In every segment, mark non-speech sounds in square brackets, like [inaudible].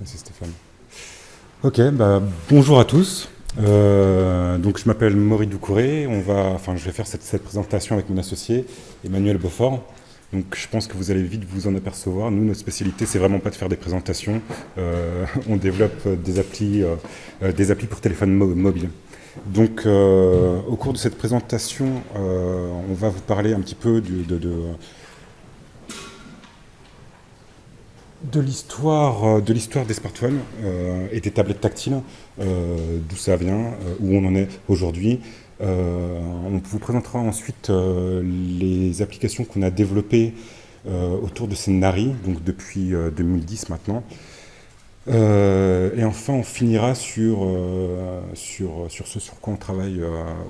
Merci Stéphane. Ok, bah, bonjour à tous. Euh, donc je m'appelle Maurice Doucouré. On va, enfin, je vais faire cette, présentation avec mon associé Emmanuel Beaufort. Donc je pense que vous allez vite vous en apercevoir. Nous, notre spécialité, c'est vraiment pas de faire des présentations. Euh, [laughs] on développe des applis, euh, des applis pour téléphone mo mobile. Donc au cours de cette présentation, on va vous parler un petit peu de de l'histoire de l'histoire des smartphones euh, et des tablettes tactiles, euh, d'où ça vient, euh, où on en est aujourd'hui. on vous présentera ensuite les applications qu'on a développées autour de ces donc depuis 2010 maintenant. et enfin, on finira sur, ce sur quoi on travaille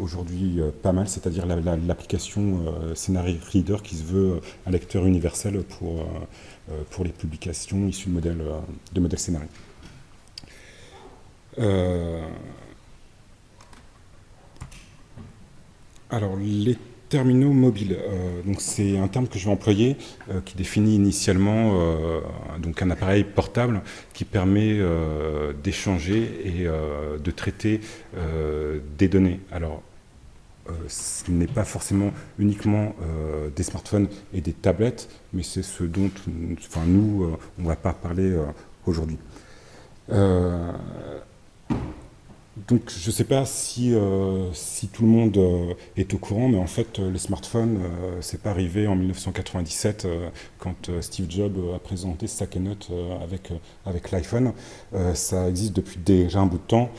aujourd'hui pas mal, c'est-à-dire l'application la, Reader qui se veut un lecteur universel pour euh, pour les publications issues de modèles, euh, de modèles scénarios. Euh, alors, les terminaux mobiles, euh, c'est un terme que je vais employer euh, qui définit initialement euh, donc un appareil portable qui permet d'échanger et de traiter des données. Alors euh, ce n'est pas forcément uniquement euh, des smartphones et des tablettes, mais c'est ce dont enfin, nous, euh, on ne va pas parler aujourd'hui. Donc je ne sais pas si, euh, tout le monde euh, est au courant, mais en fait les smartphones, euh, c'est pas arrivé en 1997 quand Steve Jobs a présenté sa keynote avec, avec l'iPhone. ça existe depuis déjà un bout de temps.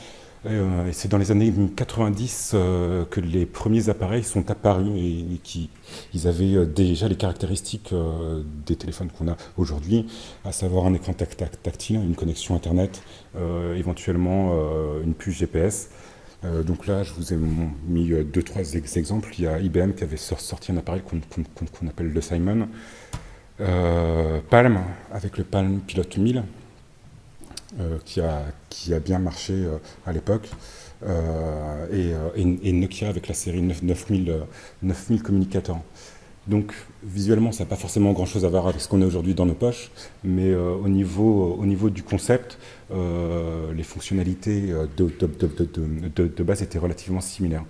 C'est dans les années 90 euh, que les premiers appareils sont apparus et, qui ils avaient euh, déjà les caractéristiques euh, des téléphones qu'on a aujourd'hui, à savoir un écran tact tact tactile, une connexion Internet, éventuellement une puce GPS. donc là, je vous ai mis deux, trois ex exemples. Il y a IBM qui avait sorti un appareil qu'on qu qu appelle le Simon. Palm, avec le Palm Pilot 1000, euh, qui, a, qui a bien marché euh, à l'époque. Euh, et, Nokia avec la série 9, 9000, 9000 communicateurs. Donc visuellement, ça n'a pas forcément grand-chose à voir avec ce qu'on a aujourd'hui dans nos poches, mais euh, au, niveau, au niveau du concept, euh, les fonctionnalités de, de, de, de, base étaient relativement similaires.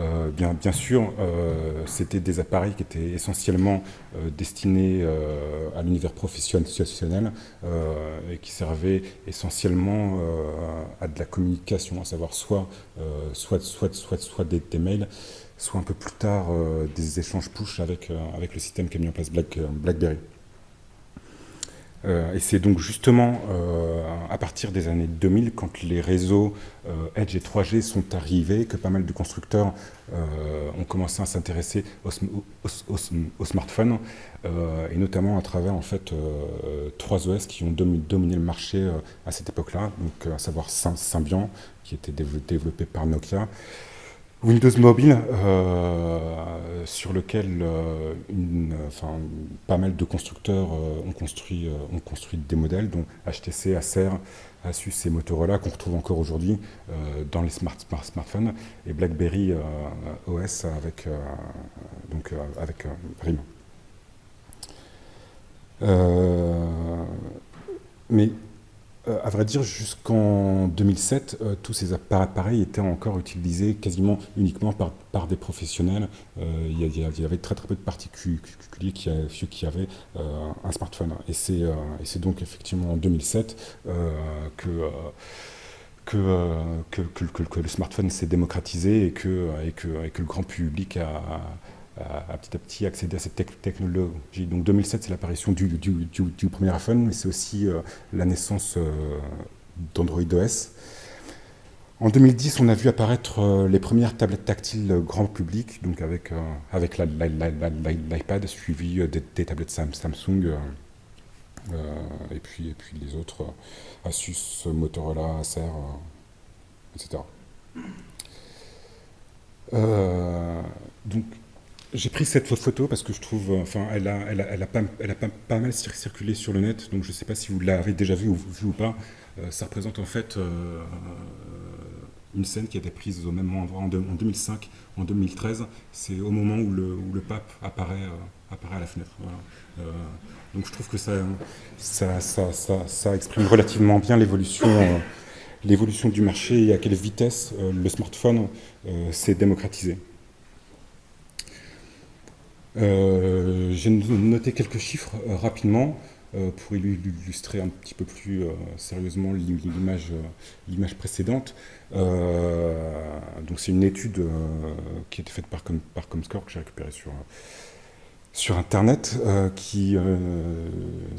Euh, bien, bien, sûr, euh, c'était des appareils qui étaient essentiellement euh, destinés euh, à l'univers professionnel euh, et qui servaient essentiellement à de la communication, à savoir soit, soit, soit, soit, soit des, mails, soit un peu plus tard des échanges push avec, avec le système qu'a mis en place Black, BlackBerry. Euh, et c'est donc justement euh, à partir des années 2000, quand les réseaux euh, Edge et 3G sont arrivés, que pas mal de constructeurs ont commencé à s'intéresser aux, smartphones, et notamment à travers en fait trois OS qui ont dominé le marché à cette époque-là, donc à savoir Symbian, qui était développé par Nokia, Windows Mobile, euh, sur lequel euh, pas mal de constructeurs euh, ont, construit, ont construit des modèles, dont HTC, Acer, Asus et Motorola, qu'on retrouve encore aujourd'hui dans les smart, smartphones, et BlackBerry OS avec, donc, avec RIM. mais euh, à vrai dire, jusqu'en 2007, euh, tous ces appareils étaient encore utilisés quasiment uniquement par, des professionnels. Euh, il, y avait très très peu de particuliers qui, avaient euh, un smartphone. Et c'est donc effectivement en 2007 que, le smartphone s'est démocratisé et que le grand public a, à, petit à petit accéder à cette technologie. Donc 2007, c'est l'apparition du, premier iPhone, mais c'est aussi euh, la naissance euh, d'Android OS. En 2010, on a vu apparaître euh, les premières tablettes tactiles grand public, donc avec, avec l'iPad, suivi des, des, tablettes Samsung, et, puis, et puis les autres, Asus, Motorola, Acer, etc. donc, j'ai pris cette photo parce que je trouve, euh, enfin, elle a, elle a, elle a, pas, mal circulé sur le net, donc je ne sais pas si vous l'avez déjà vu ou, vu ou pas. Euh, ça représente en fait euh, une scène qui a été prise au même endroit en, 2005, en 2013. C'est au moment où le, pape apparaît, à la fenêtre. donc je trouve que ça, ça, ça, ça exprime relativement bien l'évolution l'évolution du marché et à quelle vitesse le smartphone s'est démocratisé. J'ai noté quelques chiffres rapidement. Euh, pour illustrer un petit peu plus euh, sérieusement l'image précédente. Euh, donc c'est une étude qui a été faite par Comscore que j'ai récupérée sur sur Internet qui,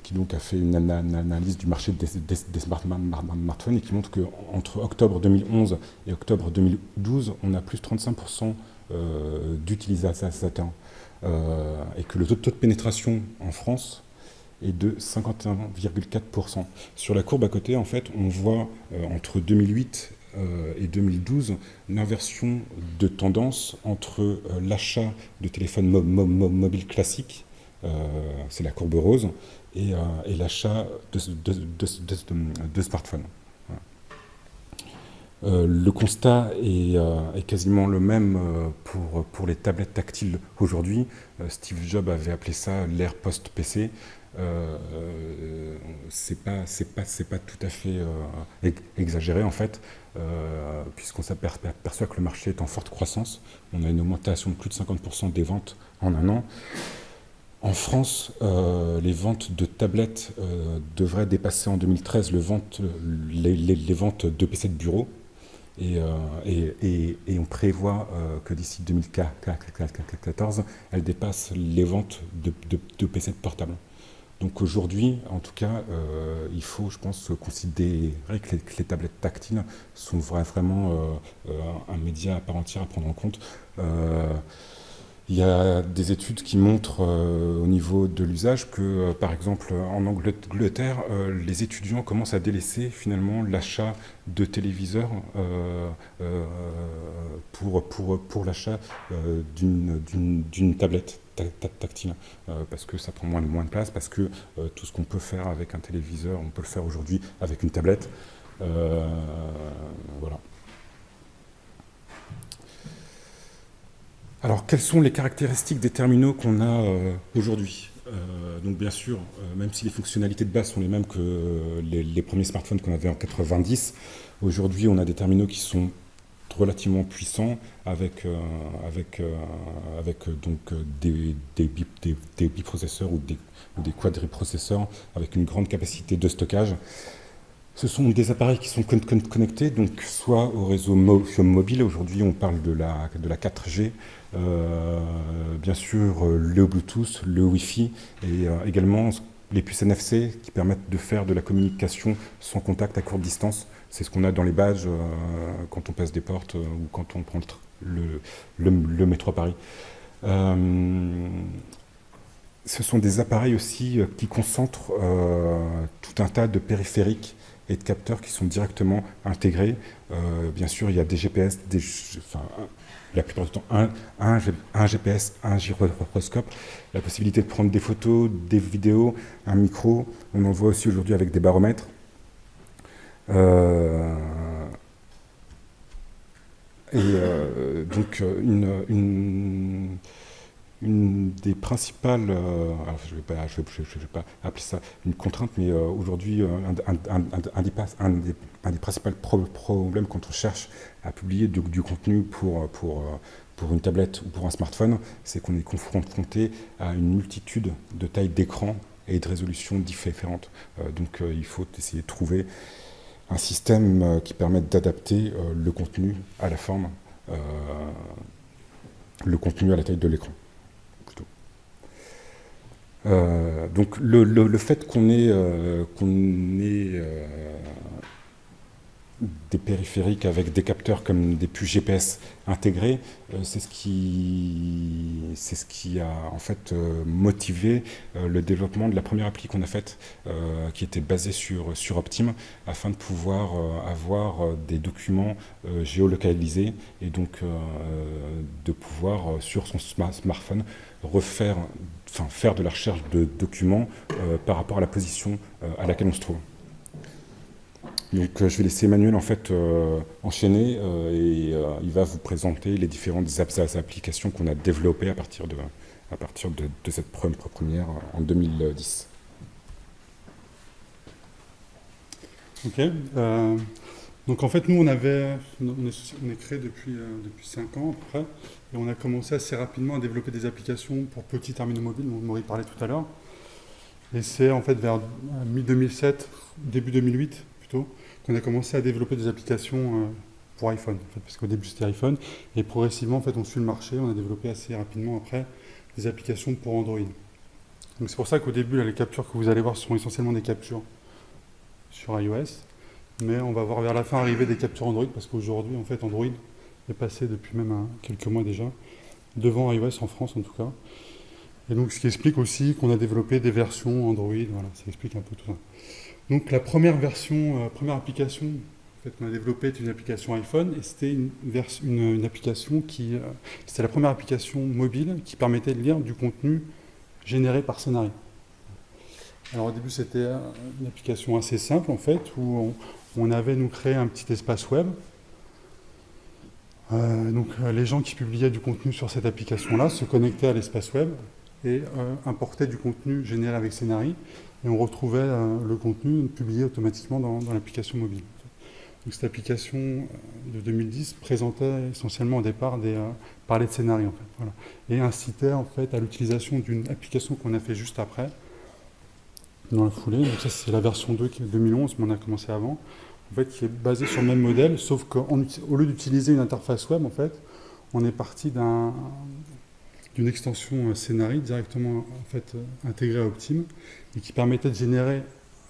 qui donc a fait une, analyse du marché des, smartphones et qui montre qu'entre octobre 2011 et octobre 2012, on a plus de 35% d'utilisateurs et que le taux de pénétration en France et de 51,4%. Sur la courbe à côté, en fait, on voit euh, entre 2008 euh, et 2012 l'inversion de tendance entre euh, l'achat de téléphones mobiles classiques, c'est la courbe rose, et, l'achat de, de, smartphones. le constat est, quasiment le même pour, pour les tablettes tactiles aujourd'hui. Steve Jobs avait appelé ça l'ère post-PC. Euh, euh, c'est pas tout à fait euh, exagéré en fait puisqu'on s'aperçoit que le marché est en forte croissance on a une augmentation de plus de 50% des ventes en un an en France, les ventes de tablettes devraient dépasser en 2013 le vente, les, ventes de PC de bureau. Et, on prévoit que d'ici 2014, elles dépassent les ventes de, de, de PC de portable. Donc aujourd'hui, en tout cas, euh, il faut, je pense, considérer que les, tablettes tactiles sont vraiment euh, euh, un média à part entière à prendre en compte. Il y a des études qui montrent au niveau de l'usage que, par exemple, en Angleterre, les étudiants commencent à délaisser finalement l'achat de téléviseurs pour, l'achat d'une tablette tactile, euh, parce que ça prend moins, moins de place, parce que euh, tout ce qu'on peut faire avec un téléviseur, on peut le faire aujourd'hui avec une tablette. Euh, voilà. Alors, quelles sont les caractéristiques des terminaux qu'on a aujourd'hui? Donc bien sûr, même si les fonctionnalités de base sont les mêmes que les, premiers smartphones qu'on avait en 90, aujourd'hui on a des terminaux qui sont relativement puissant avec, euh, avec, euh, avec euh, donc des, des, des, biprocesseurs ou des, ou des quadriprocesseurs avec une grande capacité de stockage. Ce sont des appareils qui sont connectés, donc soit au réseau mobile, aujourd'hui on parle de la, de la 4G, bien sûr le Bluetooth, le Wi-Fi, et également les puces NFC qui permettent de faire de la communication sans contact à courte distance. C'est ce qu'on a dans les badges quand on passe des portes ou quand on prend le, le, métro à Paris. Euh, ce sont des appareils aussi qui concentrent tout un tas de périphériques et de capteurs qui sont directement intégrés. bien sûr, il y a des GPS, la plupart du temps un, GPS, un gyroscope, la possibilité de prendre des photos, des vidéos, un micro. On en voit aussi aujourd'hui avec des baromètres. Euh, et euh, donc une, une, des principales, euh, je ne vais, pas, appeler ça une contrainte, mais aujourd'hui un, un, des, des, principaux problèmes quand on cherche à publier du, contenu pour, pour une tablette ou pour un smartphone, c'est qu'on est confronté à une multitude de tailles d'écran et de résolutions différentes. donc il faut essayer de trouver un système euh, qui permette d'adapter euh, le contenu à la forme, euh, le contenu à la taille de l'écran. donc le, fait qu'on ait, qu'on ait des périphériques avec des capteurs comme des puces GPS intégrés, euh, c'est ce qui a en fait euh, motivé euh, le développement de la première appli qu'on a faite, qui était basée sur sur Optim, afin de pouvoir avoir des documents géolocalisés et donc de pouvoir sur son smartphone refaire, faire de la recherche de documents par rapport à la position à laquelle on se trouve. Donc je vais laisser Emmanuel en fait enchaîner et il va vous présenter les différentes applications qu'on a développées à partir de, cette première en 2010. Ok. Euh, donc en fait, nous, on avait, on est, créé depuis, euh, depuis 5 ans à peu près, et on a commencé assez rapidement à développer des applications pour petits terminaux mobiles, dont Maurice parlait tout à l'heure. Et c'est en fait vers mi-2007, début 2008 qu'on a commencé à développer des applications euh, pour iPhone, parce qu'au début c'était iPhone, et progressivement en fait on suit le marché, on a développé assez rapidement après des applications pour Android. Donc c'est pour ça qu'au début les captures que vous allez voir sont essentiellement des captures sur iOS, mais on va voir vers la fin arriver des captures Android, parce qu'aujourd'hui, en fait, Android est passé depuis même quelques mois déjà, devant iOS en France en tout cas. Et donc, ce qui explique aussi qu'on a développé des versions Android, voilà, ça explique un peu tout ça. Donc, la première version, euh, première application qu'on a développée est une application iPhone, et c'était une, application qui, euh, c'était la première application mobile qui permettait de lire du contenu généré par Scénario. Alors au début, c'était une application assez simple en fait, où on, avait nous créé un petit espace web. Euh, donc euh, les gens qui publiaient du contenu sur cette application-là se connectaient à l'espace web et euh, importaient du contenu généré avec Scénari, et on retrouvait le contenu publié automatiquement dans, l'application mobile. Donc cette application de 2010 présentait essentiellement au départ des parlait de Scénari en fait, et incitait en fait à l'utilisation d'une application qu'on a fait juste après, dans la foulée. Donc ça, c'est la version 2 qui est 2011, mais on a commencé avant. En fait, qui est basée sur le même modèle, sauf qu'au lieu d'utiliser une interface web, en fait, on est parti d'une extension euh, Scénarii directement en fait, euh, intégrée à Optim et qui permettait de générer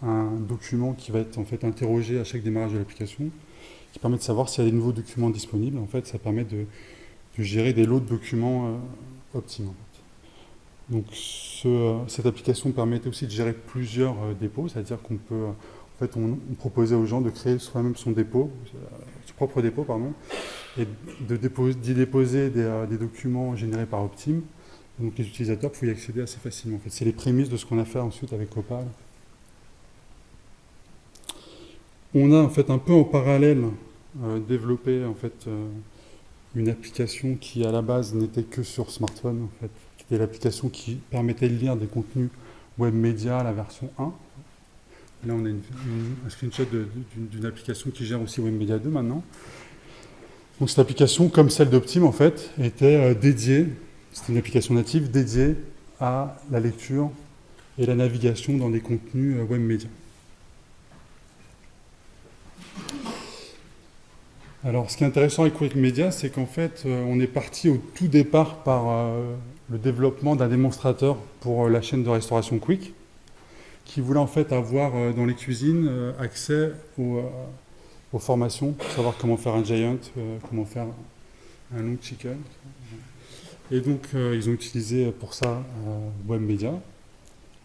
un document qui va être en fait interrogé à chaque démarrage de l'application, qui permet de savoir s'il y a des nouveaux documents disponibles. En fait, ça permet de, gérer des lots de documents euh, Optim. Donc cette application permettait aussi de gérer plusieurs euh, dépôts, c'est-à-dire qu'on peut, on, proposait aux gens de créer soi-même son dépôt, son propre dépôt, pardon, et d'y déposer, euh, des, documents générés par Optim. Donc les utilisateurs pouvaient y accéder assez facilement. En c'est les prémices de ce qu'on a fait ensuite avec Opal. On a en fait un peu en parallèle euh, développé en fait une application qui à la base n'était que sur smartphone en fait, c'était l'application qui permettait de lire des contenus web média, la version 1. Là, on a un screenshot d'une application qui gère aussi WebMedia 2 maintenant. Donc cette application, comme celle d'Optim, en fait, était euh, dédiée, c'était une application native dédiée à la lecture et la navigation dans des contenus euh, web médias. Alors, ce qui est intéressant avec WebMedia, c'est qu'en fait, euh, on est parti au tout départ par le développement d'un démonstrateur pour la chaîne de restauration Quick, qui voulait en fait avoir euh, dans les cuisines euh, accès aux, formations pour savoir comment faire un giant, comment faire un long chicken. Et donc ils ont utilisé pour ça WebMedia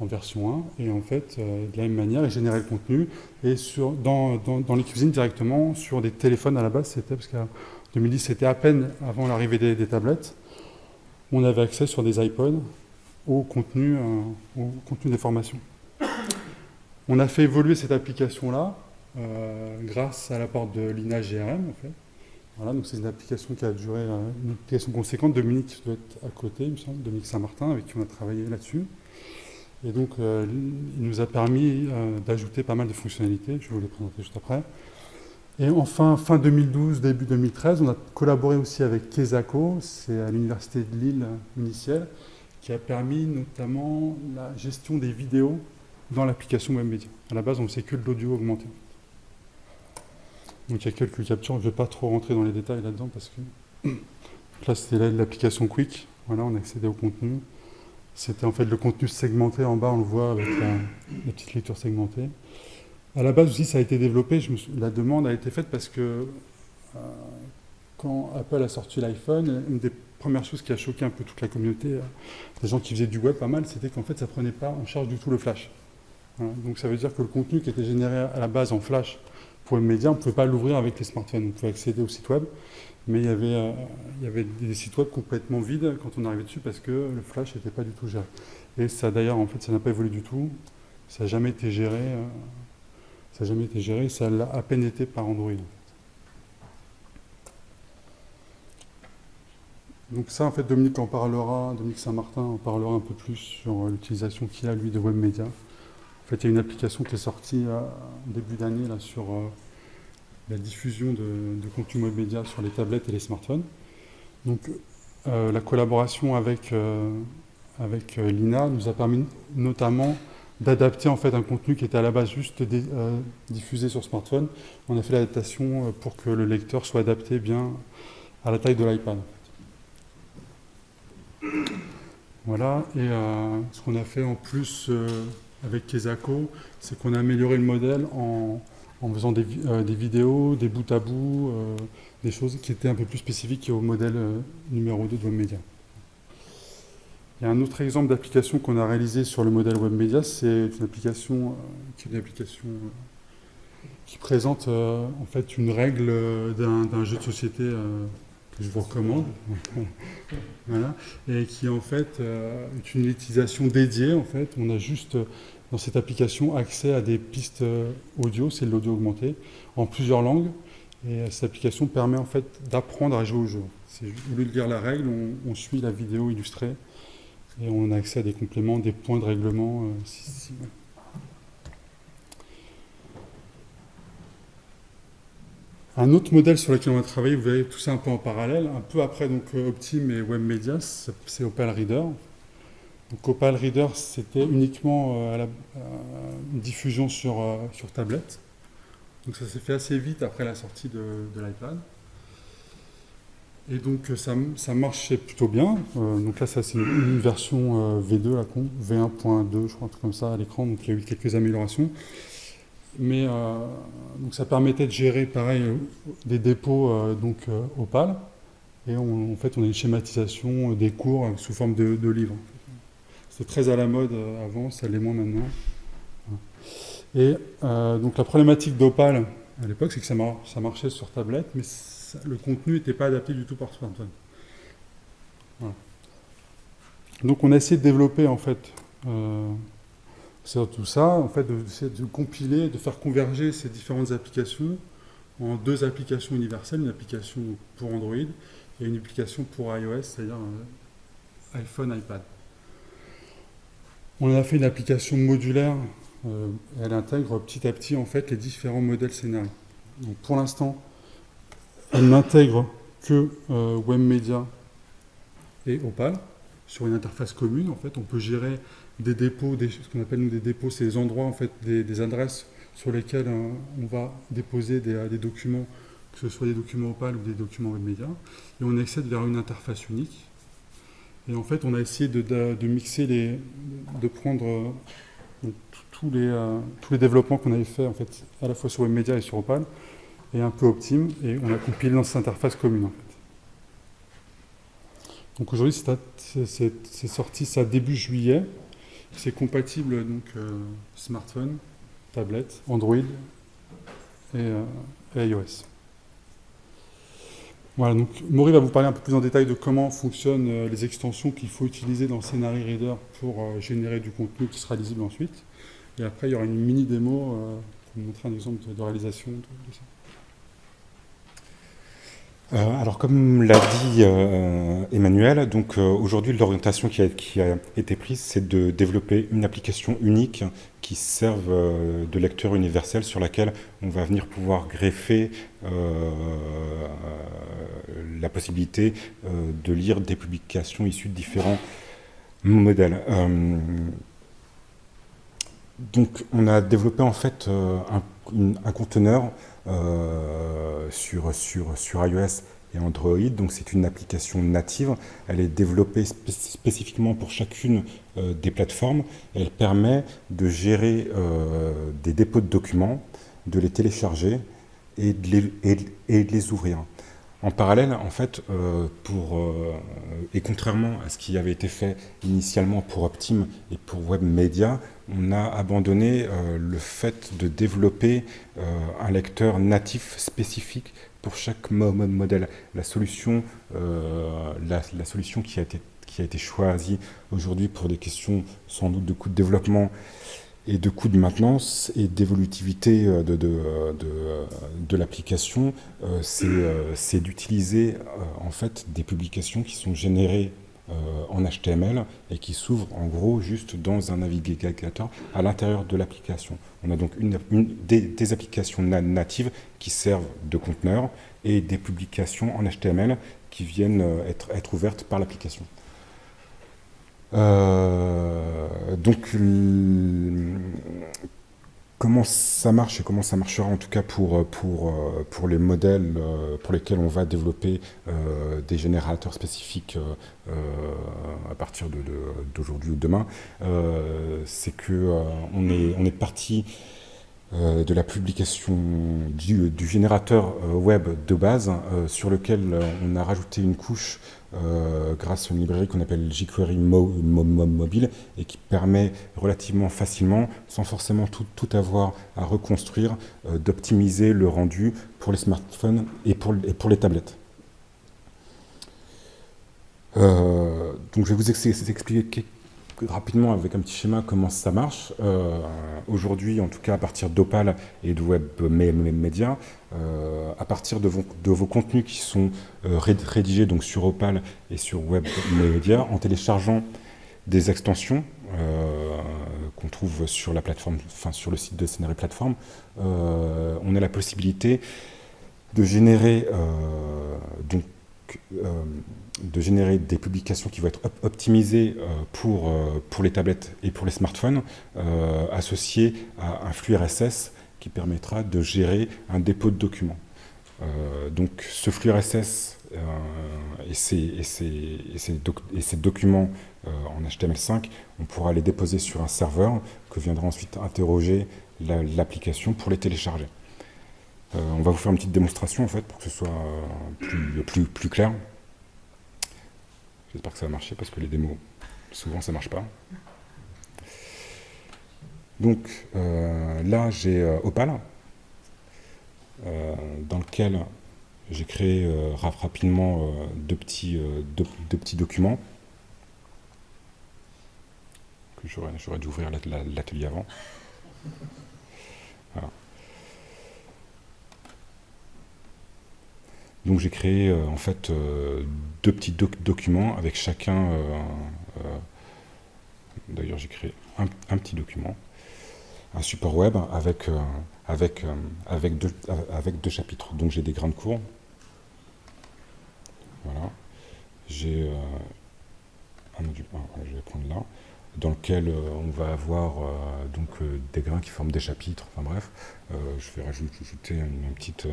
en version 1 et en fait de la même manière ils généraient le contenu et dans, les cuisines directement sur des téléphones à la base c'était parce qu'en 2010 c'était à peine avant l'arrivée des tablettes on avait accès sur des iPods euh, au contenu des formations. On a fait évoluer cette application-là euh, grâce à l'apport de l'INA GRM. En fait. Voilà, donc c'est une application qui a duré, euh, une application conséquente. Dominique doit être à côté, il me semble, Dominique Saint-Martin, avec qui on a travaillé là-dessus. Et donc, il nous a permis d'ajouter pas mal de fonctionnalités, je vais vous les présenter juste après. Et enfin, fin 2012, début 2013, on a collaboré aussi avec Kesako, c'est à l'Université de Lille initiale, qui a permis notamment la gestion des vidéos dans l'application WebMedia. À la base, on ne sait que de l'audio augmenté. Donc il y a quelques captures, je ne vais pas trop rentrer dans les détails là-dedans parce que [coughs] là c'était l'application Quick, voilà, on accédait au contenu. C'était en fait le contenu segmenté en bas, on le voit avec la, la petite lecture segmentée. À la base aussi, ça a été développé, la demande a été faite parce que euh, quand Apple a sorti l'iPhone, une des premières choses qui a choqué un peu toute la communauté, euh, des gens qui faisaient du web pas mal, c'était qu'en fait, ça ne prenait pas en charge du tout le flash. Donc ça veut dire que le contenu qui était généré à la base en flash pour les médias, on ne pouvait pas l'ouvrir avec les smartphones. On pouvait accéder au site web, mais il y avait, euh, des sites web complètement vides quand on arrivait dessus parce que le flash n'était pas du tout géré. Et ça d'ailleurs, en fait, ça n'a pas évolué du tout. Ça n'a jamais été géré Ça n'a jamais été géré, ça l'a à peine été par Android. Donc ça, en fait, Dominique en parlera, Dominique Saint-Martin en parlera un peu plus sur l'utilisation qu'il a, lui, de WebMedia. En fait, il y a une application qui est sortie en début d'année là, sur la diffusion de, contenu WebMedia sur les tablettes et les smartphones. Donc, la collaboration avec, avec l'INA nous a permis notamment d'adapter en fait un contenu qui était à la base juste diffusé sur smartphone. On a fait l'adaptation pour que le lecteur soit adapté bien à la taille de l'iPad. Voilà, et euh, ce qu'on a fait en plus euh, avec Kesako, c'est qu'on a amélioré le modèle en, faisant euh, des, vidéos, des bouts à bout, des choses qui étaient un peu plus spécifiques au modèle numéro 2 de WebMedia. Il y a un autre exemple d'application qu'on a réalisé sur le modèle WebMedia, c'est une application qui est une application qui présente en fait une règle d'un jeu de société je vous recommande, [laughs] voilà, et qui en fait euh, est une utilisation dédiée. En fait, on a juste dans cette application accès à des pistes euh, audio, c'est l'audio augmenté, en plusieurs langues. Et euh, cette application permet en fait d'apprendre à jouer au jeu. Au lieu de lire la règle, on, suit la vidéo illustrée et on a accès à des compléments, des points de règlement. Un autre modèle sur lequel on va travailler, vous verrez tout ça un peu en parallèle, un peu après donc euh, Optim et WebMedia, c'est Opal Reader. Donc Opal Reader, c'était uniquement euh, à la, une diffusion sur, euh, sur tablette. Donc ça s'est fait assez vite après la sortie de, l'iPad. Et donc ça, ça, marchait plutôt bien. donc là, ça c'est une, version V2, V1.2, je crois, un truc comme ça à l'écran. Donc il y a eu quelques améliorations. Mais euh, donc ça permettait de gérer, pareil, euh, des dépôts euh, donc, Opal. Et en fait, on a une schématisation des cours sous forme de, livres. C'était très à la mode avant, ça l'est moins maintenant. Et donc la problématique d'Opal à l'époque, c'est que ça, ça, marchait sur tablette, mais le contenu n'était pas adapté du tout par smartphone. Donc on a essayé de développer en fait c'est tout ça, en fait, de, de, compiler, de faire converger ces différentes applications en deux applications universelles, une application pour Android et une application pour iOS, c'est-à-dire euh, iPhone, iPad. On a fait une application modulaire, euh, elle intègre petit à petit en fait les différents modèles scénarios. Donc pour l'instant, elle n'intègre que euh, WebMedia et Opal sur une interface commune. En fait, on peut gérer des dépôts, des, ce qu'on appelle des dépôts, c'est des endroits, en fait, des, adresses sur lesquelles euh, on va déposer des, des, documents, que ce soit des documents Opal ou des documents WebMedia, et on accède vers une interface unique. Et en fait, on a essayé de, mixer les, de prendre euh, tous, les, euh, tous les développements qu'on avait fait en fait, à la fois sur WebMedia et sur Opal, et un peu Optim, et on a compilé dans cette interface commune. Donc aujourd'hui, c'est sorti ça début juillet. C'est compatible donc euh, smartphone, tablette, Android et, euh, iOS. Voilà, donc Maury va vous parler un peu plus en détail de comment fonctionnent euh, les extensions qu'il faut utiliser dans Scenario Reader pour générer du contenu qui sera lisible ensuite. Et après, il y aura une mini démo pour vous montrer un exemple de, réalisation de ça. Euh, alors comme l'a dit euh, Emmanuel, donc euh, aujourd'hui l'orientation qui a, été prise, c'est de développer une application unique qui serve de lecteur universel sur laquelle on va venir pouvoir greffer la possibilité de lire des publications issues de différents modèles. donc on a développé en fait un conteneur sur, sur, iOS et Android. Donc c'est une application native. Elle est développée spécifiquement pour chacune euh, des plateformes. Elle permet de gérer euh, des dépôts de documents, de les télécharger et, de les ouvrir. En parallèle, en fait, pour, et contrairement à ce qui avait été fait initialement pour Optim et pour WebMedia, on a abandonné euh, le fait de développer euh, un lecteur natif spécifique pour chaque modèle. La solution, euh, la, solution qui, a été, qui a été choisie aujourd'hui pour des questions sans doute de coût de développement et de coûts de maintenance et d'évolutivité de, de, de, de l'application, c'est d'utiliser en fait des publications qui sont générées en HTML et qui s'ouvrent en gros juste dans un navigateur à l'intérieur de l'application. On a donc une, des, applications natives qui servent de conteneur et des publications en HTML qui viennent être, être ouvertes par l'application. Euh, donc, comment ça marche et comment ça marchera en tout cas pour, pour, pour les modèles pour lesquels on va développer euh, des générateurs spécifiques euh, à partir d'aujourd'hui de, ou demain, euh, c'est que euh, on, est, on est parti de la publication du, générateur web de base sur lequel on a rajouté une couche euh, grâce à une librairie qu'on appelle jQuery Mo, Mo, Mo, Mobile et qui permet relativement facilement, sans forcément tout, tout avoir à reconstruire, euh, d'optimiser le rendu pour les smartphones et pour, et pour les tablettes. Euh, donc je vais vous expliquer rapidement avec un petit schéma comment ça marche. Euh, Aujourd'hui, en tout cas à partir d'Opal et de Web Media, euh, à partir de vos, de vos, contenus qui sont euh, rédigés donc sur Opal et sur Web Media, en téléchargeant des extensions euh, qu'on trouve sur la plateforme, enfin sur le site de Scénario Plateforme, euh, on a la possibilité de générer donc de générer des publications qui vont être op optimisées euh, pour, euh, pour les tablettes et pour les smartphones, euh, associées à un flux RSS qui permettra de gérer un dépôt de documents. donc ce flux RSS et ces, documents en HTML5, on pourra les déposer sur un serveur que viendra ensuite interroger l'application la, pour les télécharger. On va vous faire une petite démonstration en fait pour que ce soit plus, plus, clair. J'espère que ça va marcher parce que les démos, souvent ça marche pas. Donc euh, là, j'ai euh, Opal, euh, dans lequel j'ai créé euh, rapidement deux petits, deux, deux, petits documents. J'aurais dû ouvrir l'atelier avant. Donc j'ai créé euh, en fait euh, deux petits doc documents avec chacun. Euh, d'ailleurs j'ai créé un, petit document, un support web avec avec avec deux avec deux chapitres. Donc j'ai des grandes courbes. Voilà. J'ai un module 1, je vais prendre là, dans lequel on va avoir donc des grains qui forment des chapitres. Enfin bref, je vais rajouter une petite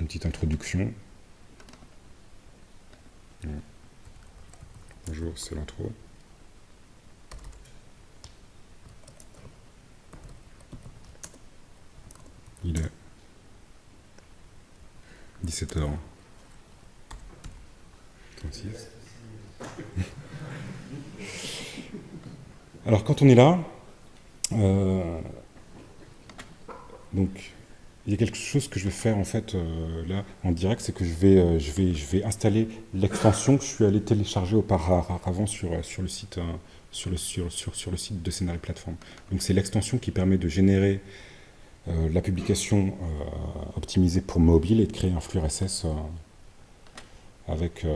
une petite introduction. Bonjour, c'est l'intro. Il est 17h36. [laughs] Alors quand on est là, euh, donc il y a quelque chose que je vais faire en fait euh, là en direct, c'est que je vais, euh, je vais, je vais installer l'extension que je suis allé télécharger auparavant sur, euh, sur, le, site, euh, sur, le, sur, sur, sur le site de Scénario Plateforme. Donc c'est l'extension qui permet de générer la publication optimisée pour mobile et de créer un flux RSS avec,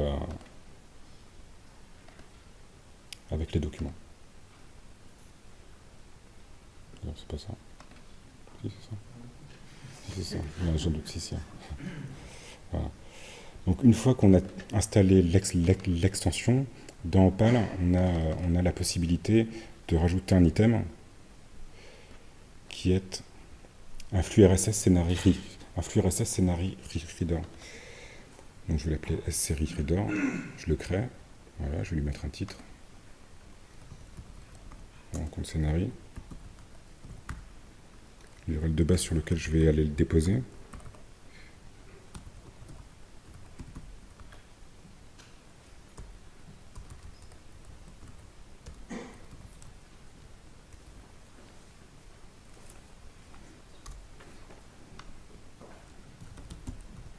avec les documents. C'est pas ça. C'est ça. C'est ça. Voilà. Donc une fois qu'on a installé l'extension, dans Opal, on a, on a la possibilité de rajouter un item qui est un flux RSS Scenari, un flux RSS Reader. Donc je vais l'appeler S-Series Reader, je le crée, voilà, je vais lui mettre un titre. On compte L'URL de base sur lequel je vais aller le déposer.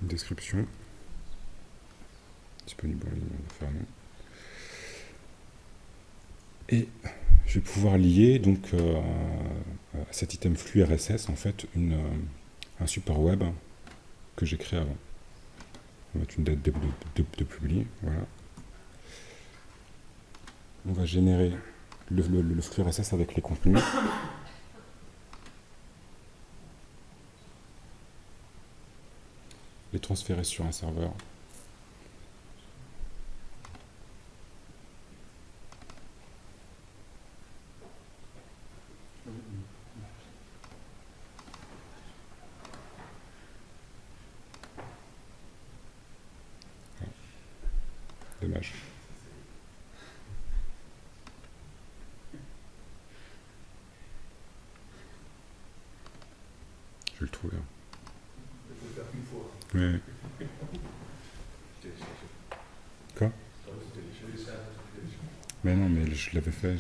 Description disponible en ligne, on va. Et je vais pouvoir lier donc à cet item flux RSS en fait une, un support web que j'ai créé avant. On va mettre une date de, de, de, voilà. On va générer le flux RSS avec les contenus. [coughs] les transférer sur un serveur. Dommage. Je vais le trouver. Hein. Oui. Quoi Mais non, mais je l'avais fait.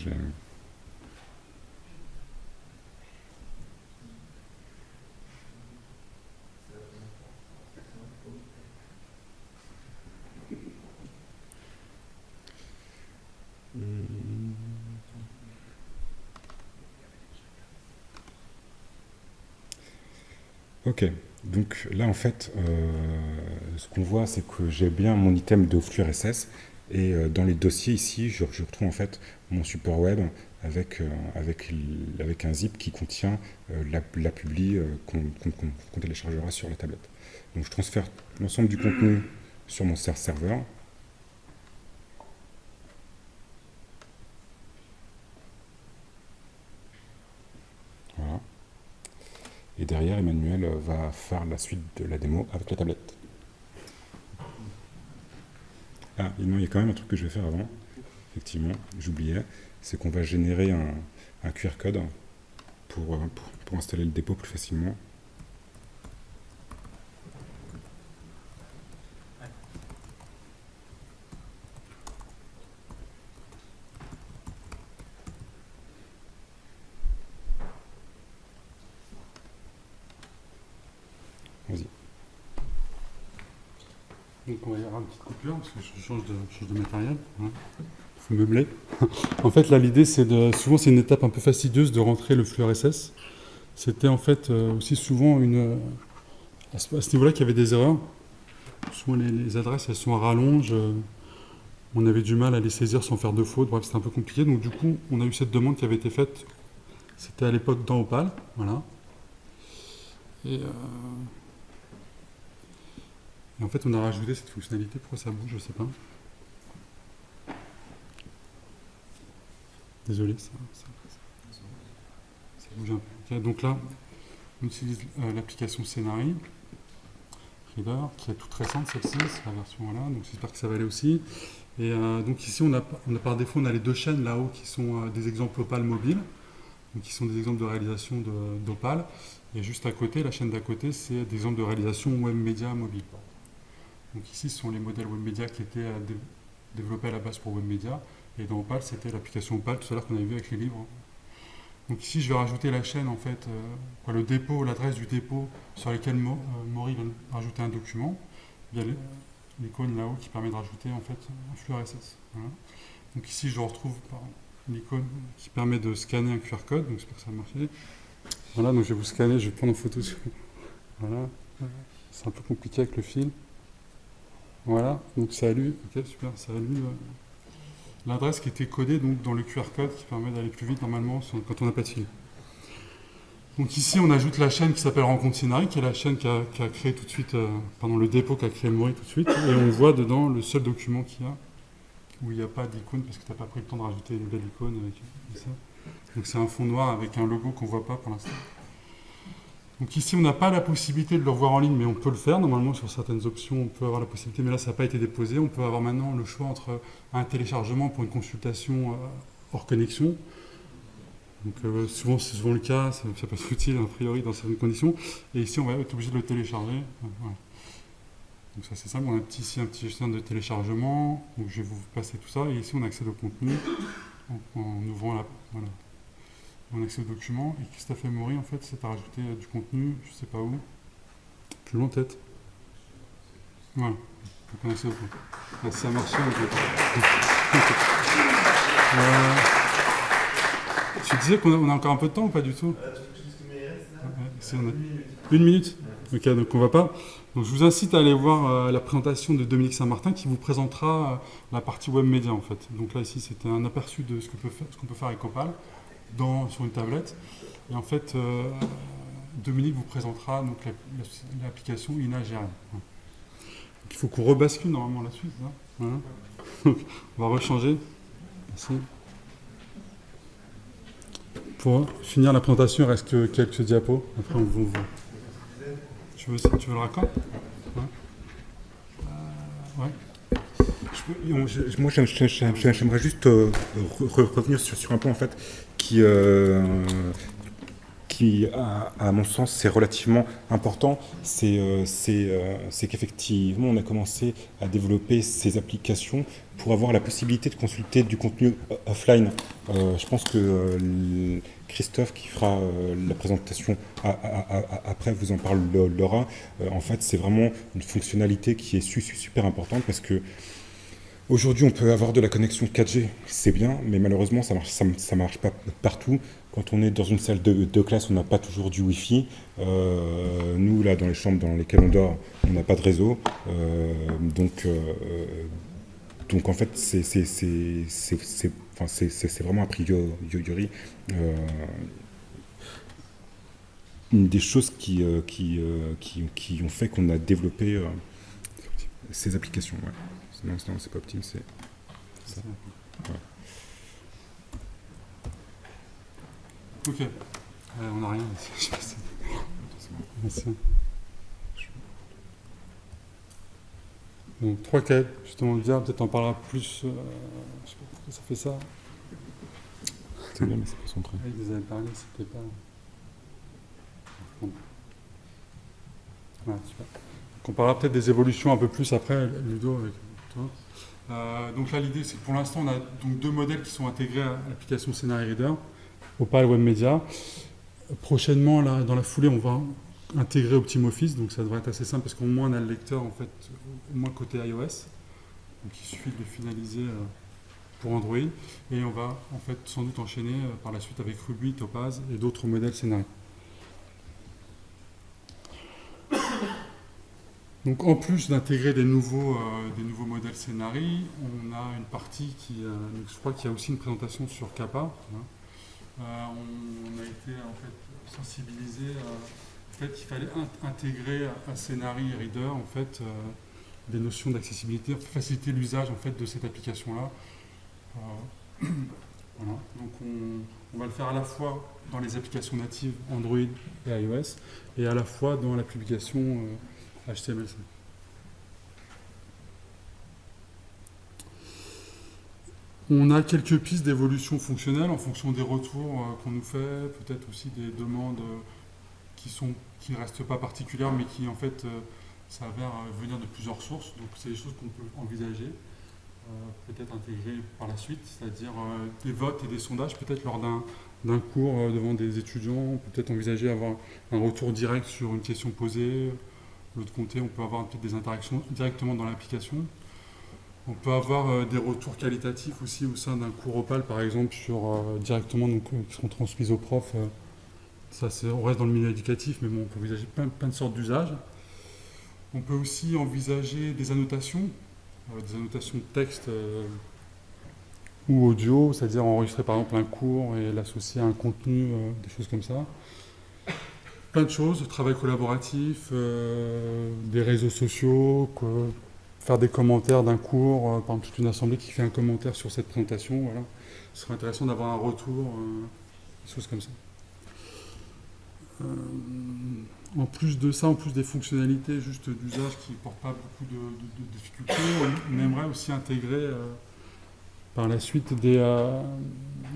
Ok. Donc là, en fait, euh, ce qu'on voit, c'est que j'ai bien mon item de flux RSS. Et euh, dans les dossiers ici, je, retrouve en fait mon support web avec, euh, avec, avec un zip qui contient euh, la, publi qu'on qu qu téléchargera sur la tablette. Donc je transfère l'ensemble du contenu sur mon serveur. Voilà. Et derrière, Emmanuel va faire la suite de la démo avec la tablette. Ah, il y a quand même un truc que je vais faire avant. Effectivement, j'oubliais. C'est qu'on va générer un, QR code pour, pour installer le dépôt plus facilement. Donc on va y avoir une petite parce que je change de, change de matériel. Il faut meubler. [laughs] en fait, là, l'idée, c'est de. Souvent, c'est une étape un peu fastidieuse de rentrer le flux RSS. C'était en fait euh, aussi souvent une. À ce, niveau-là, qu'il y avait des erreurs. Souvent, les, adresses, elles sont à rallonge. on avait du mal à les saisir sans faire de faute. Bref, c'était un peu compliqué. Donc, du coup, on a eu cette demande qui avait été faite. C'était à l'époque dans Opal. Voilà. Et. Euh, et en fait, on a rajouté cette fonctionnalité. Pourquoi ça bouge Je sais pas. Désolé, ça, ça, bouge un peu. Donc là, on utilise euh, l'application Scenari Reader, qui est toute récente, celle-ci, c'est la version là. Donc j'espère que ça va aller aussi. Et euh, donc ici, on a, par défaut, on a les deux chaînes là-haut qui sont euh, des exemples Opal mobile, donc qui sont des exemples de réalisation d'Opal. Et juste à côté, la chaîne d'à côté, c'est des exemples de réalisation web média mobile. Donc ici, ce sont les modèles WebMedia qui étaient euh, dé développés à la base pour WebMedia. Et dans Opal, c'était l'application Opal tout à l'heure qu'on avait vu avec les livres. Donc ici, je vais rajouter la chaîne, en fait, euh, le dépôt, l'adresse du dépôt sur lequel euh, Maury va rajouter un document. Il y a l'icône là-haut qui permet de rajouter en fait un flux RSS. Donc ici, je retrouve l'icône qui permet de scanner un QR code. Donc j'espère que ça va marcher. Voilà, donc je vais vous scanner, je vais prendre en photo. [laughs] Voilà. C'est un peu compliqué avec le fil. Voilà, donc ça a super, lu l'adresse qui était codée donc, dans le QR code qui permet d'aller plus vite normalement quand on n'a pas de fil. Donc ici on ajoute la chaîne qui s'appelle Rencontre Scénarii, qui est la chaîne qui a, créé tout de suite, euh, pendant le dépôt qu'a créé Maury tout de suite, et on voit dedans le seul document qu'il y a, où il n'y a pas d'icône parce que tu n'as pas pris le temps de rajouter une belle icône avec ça. Donc c'est un fond noir avec un logo qu'on ne voit pas pour l'instant. Donc ici, on n'a pas la possibilité de le revoir en ligne, mais on peut le faire. Normalement, sur certaines options, on peut avoir la possibilité, mais là, ça n'a pas été déposé. On peut avoir maintenant le choix entre un téléchargement pour une consultation hors connexion. Donc euh, souvent, c'est souvent le cas, ça, ça peut être utile a priori dans certaines conditions. Et ici, on va être obligé de le télécharger. Voilà. Donc ça, c'est simple. On a ici un petit gestionnaire de téléchargement. Donc je vais vous passer tout ça. Et ici, on accède au contenu en, en ouvrant la... Voilà on accès aux documents. Et Christophe Maury, en fait, c'est à rajouter euh, du contenu, je sais pas où, plus loin tête. Voilà. Donc on accède au contenu. Ah, ça a marché. En fait. voilà. disais qu'on a, encore un peu de temps ou pas du tout? Une minute Ok, donc on va pas. Donc je vous incite à aller voir euh, la présentation de Dominique Saint-Martin qui vous présentera euh, la partie web média en fait. Donc là ici c'était un aperçu de ce qu'on peut, faire, peut faire avec Opal dans, sur une tablette. Et en fait euh, Dominique vous présentera donc l'application INAGRM. Il faut qu'on rebascule normalement la suite. Hein. [laughs] on va rechanger. Merci. Pour finir la présentation, il reste quelques diapos. Après on vous tu veux, le raccord? Ouais. Moi, j'aimerais juste euh, revenir sur, un point en fait qui, euh, à, mon sens, c'est relativement important. C'est qu'effectivement, on a commencé à développer ces applications pour avoir la possibilité de consulter du contenu offline. je pense que Christophe qui fera euh, la présentation après vous en parle Laura. Euh, en fait, c'est vraiment une fonctionnalité qui est super importante parce que aujourd'hui, on peut avoir de la connexion 4G, c'est bien, mais malheureusement, ça marche, marche pas partout. Quand on est dans une salle de, classe, on n'a pas toujours du Wi-Fi. Euh, nous, là, dans les chambres dans lesquelles on dort, on n'a pas de réseau. donc, donc, en fait, c'est vraiment a priori euh, une des choses qui, euh, euh, ont fait qu'on a développé ces applications. Sinon, c'est pas optime, c'est ça. Ok. on n'a rien ici. Merci. Donc, trois cas, justement, bien, peut-être en parlera plus. Euh, je sais pas pourquoi ça fait ça. C'est bien, mais c'est pas son trait. Il nous avait parlé, c'était pas. Ouais, super. Donc, on parlera peut-être des évolutions un peu plus après, Ludo, avec. Euh, donc là, l'idée, c'est que pour l'instant, on a donc deux modèles qui sont intégrés à l'application Scenario Reader, Opal Web Media. Prochainement, là, dans la foulée, on va intégrer OptimoFice, donc ça devrait être assez simple parce qu'au moins on a le lecteur en fait, au moins côté iOS. Donc il suffit de le finaliser euh, pour Android et on va en fait sans doute enchaîner euh, par la suite avec Ruby, Topaz et d'autres modèles scénarios. Donc en plus d'intégrer des nouveaux, euh, des nouveaux modèles scénarii, on a une partie qui, je crois qu'il y a aussi une présentation sur Kappa. Hein. on, a été en fait sensibilisé fait, il fallait intégrer à Scenari Reader en fait, euh, des notions d'accessibilité, faciliter l'usage en fait, de cette application-là. Euh, [clears throat] Donc on, va le faire à la fois dans les applications natives Android et iOS et à la fois dans l'application HTML5. Euh, on a quelques pistes d'évolution fonctionnelle en fonction des retours qu'on nous fait, peut-être aussi des demandes qui sont qui ne restent pas particulières, mais qui en fait euh, s'avèrent euh, venir de plusieurs sources. Donc c'est des choses qu'on peut envisager, euh, peut-être intégrer par la suite, c'est-à-dire des votes et des sondages, peut-être lors d'un cours devant des étudiants, peut-être envisager avoir un retour direct sur une question posée. L'autre côté, on peut avoir des interactions directement dans l'application. On peut avoir des retours qualitatifs aussi au sein d'un cours Opal, par exemple, sur, directement donc, qui seront transmis aux profs ça, on reste dans le milieu éducatif, mais bon, on peut envisager plein, de sortes d'usages. On peut aussi envisager des annotations, euh, des annotations de texte euh, ou audio, c'est-à-dire enregistrer par exemple un cours et l'associer à un contenu, euh, des choses comme ça. Plein de choses, travail collaboratif, des réseaux sociaux, faire des commentaires d'un cours, par exemple toute une assemblée qui fait un commentaire sur cette présentation, voilà. Ce serait intéressant d'avoir un retour, des choses comme ça. Euh, en plus de ça, en plus des fonctionnalités juste d'usage qui ne portent pas beaucoup de, difficultés, on, aimerait aussi intégrer euh, par la suite des... Euh,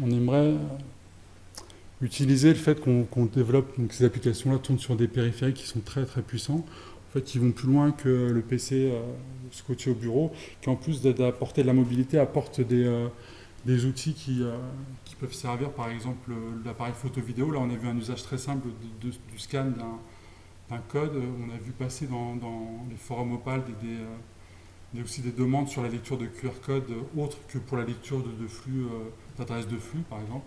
on aimerait utiliser le fait qu'on développe donc, ces applications-là tournent sur des périphériques qui sont très très puissants, en fait, qui vont plus loin que le PC scotché au bureau, qui en plus d'apporter de la mobilité apporte des, des outils qui, peuvent servir, par exemple, l'appareil photo-vidéo. Là, on a vu un usage très simple du scan d'un code. On a vu passer dans, les forums Opal des, des, aussi des demandes sur la lecture de QR code autres que pour la lecture de, flux, euh, d'adresses de flux, par exemple.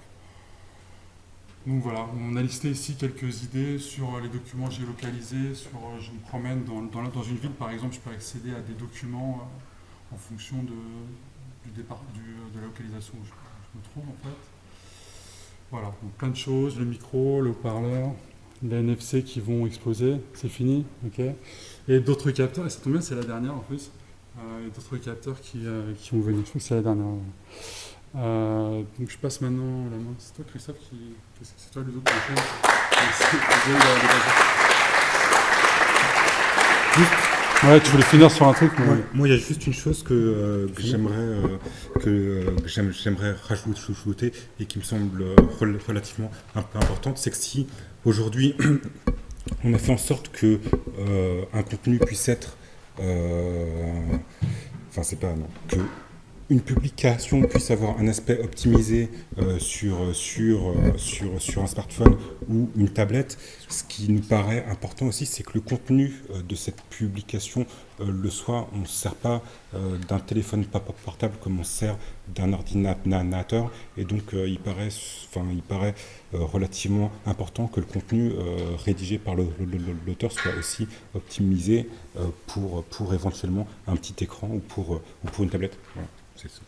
Donc voilà, on a listé ici quelques idées sur les documents géolocalisés, sur je me promène dans, dans, une ville par exemple, je peux accéder à des documents en fonction de, du départ, de la localisation où je, me trouve en fait. Voilà, donc plein de choses, le micro, le haut-parleur, les NFC qui vont exploser, c'est fini, ok. Et d'autres capteurs, et ça tombe bien, c'est la dernière en plus, euh, d'autres capteurs qui, euh, qui vont venir, je crois que c'est la dernière. Euh, donc je passe maintenant la main, c'est toi Christophe qui... C'est toi le autres Ouais, tu voulais finir sur un truc Moi, il y a juste une chose que, euh, j'aimerais euh, que, euh, j'aimerais rajouter et qui me semble relativement importante, c'est que si aujourd'hui on a fait en sorte que un contenu puisse être, enfin c'est pas non, que une publication puisse avoir un aspect optimisé euh, sur, sur, euh, sur, sur un smartphone ou une tablette, ce qui nous paraît important aussi, c'est que le contenu euh, de cette publication le soit. On ne sert pas d'un téléphone portable comme on sert d'un ordinateur. Et donc, il paraît, il paraît relativement important que le contenu rédigé par l'auteur soit aussi optimisé pour, pour éventuellement un petit écran ou pour, ou pour une tablette. C'est ça.